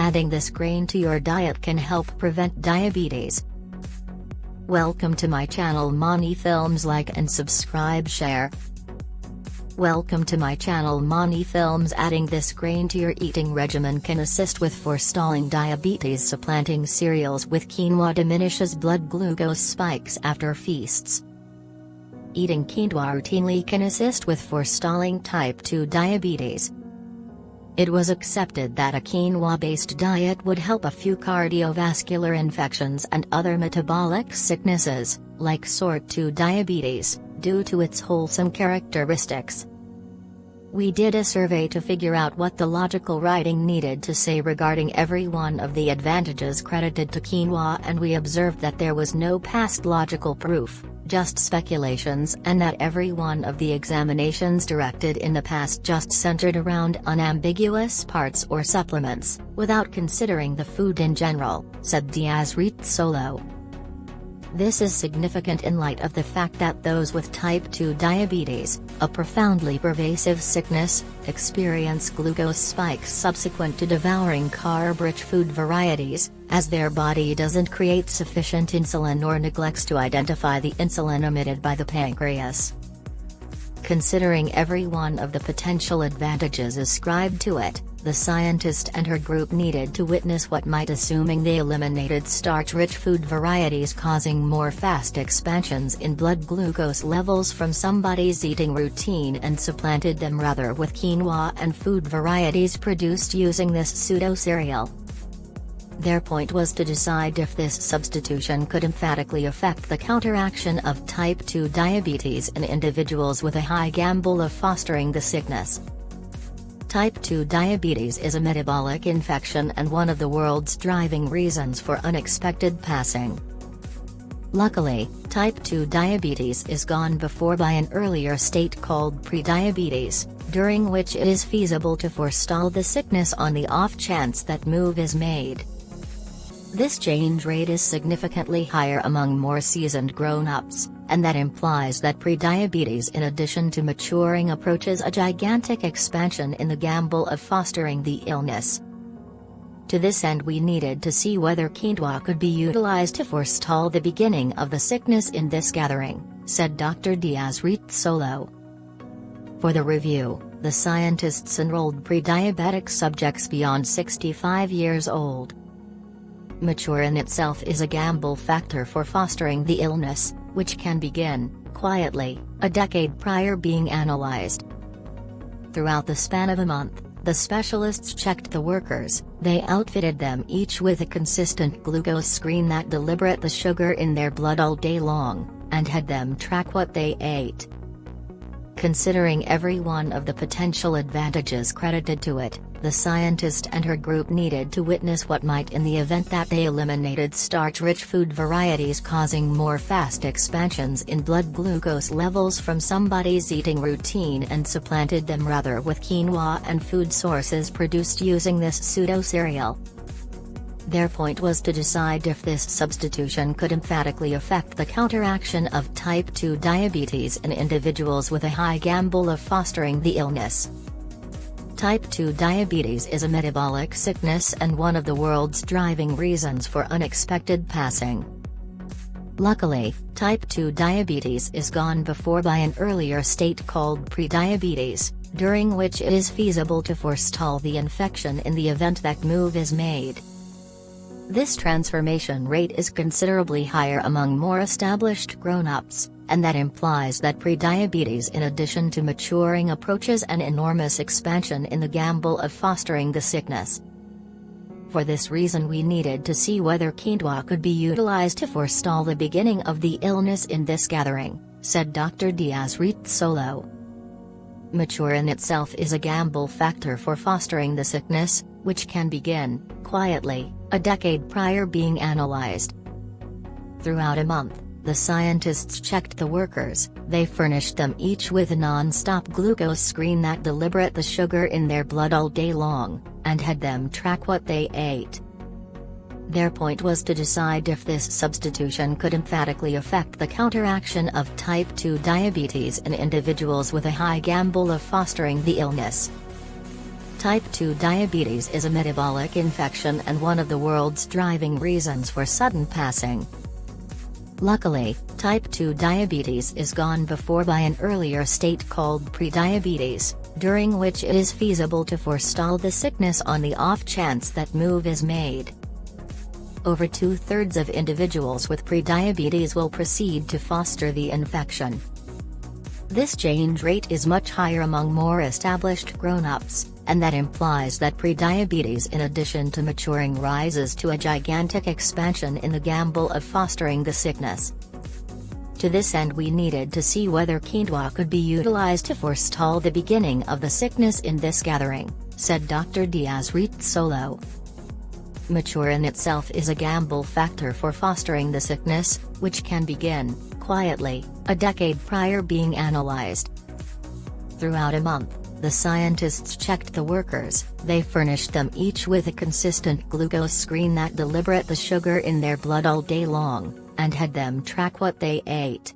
Adding this grain to your diet can help prevent diabetes. Welcome to my channel Mani Films like and subscribe share. Welcome to my channel Mani Films Adding this grain to your eating regimen can assist with forestalling diabetes Supplanting cereals with quinoa diminishes blood glucose spikes after feasts. Eating quinoa routinely can assist with forestalling type 2 diabetes. It was accepted that a quinoa-based diet would help a few cardiovascular infections and other metabolic sicknesses, like sort 2 diabetes, due to its wholesome characteristics. We did a survey to figure out what the logical writing needed to say regarding every one of the advantages credited to quinoa and we observed that there was no past logical proof, just speculations and that every one of the examinations directed in the past just centered around unambiguous parts or supplements, without considering the food in general, said Diaz Rizzolo. This is significant in light of the fact that those with type 2 diabetes, a profoundly pervasive sickness, experience glucose spikes subsequent to devouring carb-rich food varieties, as their body doesn't create sufficient insulin or neglects to identify the insulin emitted by the pancreas. Considering every one of the potential advantages ascribed to it, the scientist and her group needed to witness what might assuming they eliminated starch-rich food varieties causing more fast expansions in blood glucose levels from somebody's eating routine and supplanted them rather with quinoa and food varieties produced using this pseudo-cereal. Their point was to decide if this substitution could emphatically affect the counteraction of type 2 diabetes in individuals with a high gamble of fostering the sickness. Type 2 diabetes is a metabolic infection and one of the world's driving reasons for unexpected passing. Luckily, type 2 diabetes is gone before by an earlier state called prediabetes, during which it is feasible to forestall the sickness on the off chance that move is made. This change rate is significantly higher among more seasoned grown-ups, and that implies that prediabetes in addition to maturing approaches a gigantic expansion in the gamble of fostering the illness. To this end we needed to see whether quinoa could be utilized to forestall the beginning of the sickness in this gathering, said Dr. Diaz Rizzolo. For the review, the scientists enrolled pre-diabetic subjects beyond 65 years old, mature in itself is a gamble factor for fostering the illness, which can begin, quietly, a decade prior being analyzed. Throughout the span of a month, the specialists checked the workers, they outfitted them each with a consistent glucose screen that deliberate the sugar in their blood all day long, and had them track what they ate. Considering every one of the potential advantages credited to it, the scientist and her group needed to witness what might in the event that they eliminated starch-rich food varieties causing more fast expansions in blood glucose levels from somebody's eating routine and supplanted them rather with quinoa and food sources produced using this pseudo-cereal. Their point was to decide if this substitution could emphatically affect the counteraction of type 2 diabetes in individuals with a high gamble of fostering the illness. Type 2 diabetes is a metabolic sickness and one of the world's driving reasons for unexpected passing. Luckily, type 2 diabetes is gone before by an earlier state called prediabetes, during which it is feasible to forestall the infection in the event that move is made. This transformation rate is considerably higher among more established grown-ups, and that implies that prediabetes in addition to maturing approaches an enormous expansion in the gamble of fostering the sickness. For this reason we needed to see whether quinoa could be utilized to forestall the beginning of the illness in this gathering, said Dr. Diaz Rizzolo. Mature in itself is a gamble factor for fostering the sickness, which can begin, quietly, a decade prior being analyzed. Throughout a month, the scientists checked the workers, they furnished them each with a non-stop glucose screen that deliberate the sugar in their blood all day long, and had them track what they ate. Their point was to decide if this substitution could emphatically affect the counteraction of type 2 diabetes in individuals with a high gamble of fostering the illness. Type 2 diabetes is a metabolic infection and one of the world's driving reasons for sudden passing. Luckily, type 2 diabetes is gone before by an earlier state called prediabetes, during which it is feasible to forestall the sickness on the off chance that move is made. Over two-thirds of individuals with prediabetes will proceed to foster the infection. This change rate is much higher among more established grown-ups, and that implies that prediabetes in addition to maturing rises to a gigantic expansion in the gamble of fostering the sickness. To this end we needed to see whether quinoa could be utilized to forestall the beginning of the sickness in this gathering, said Dr. Diaz Rizzolo. Mature in itself is a gamble factor for fostering the sickness, which can begin, quietly, a decade prior being analyzed. Throughout a month, the scientists checked the workers, they furnished them each with a consistent glucose screen that deliberate the sugar in their blood all day long, and had them track what they ate.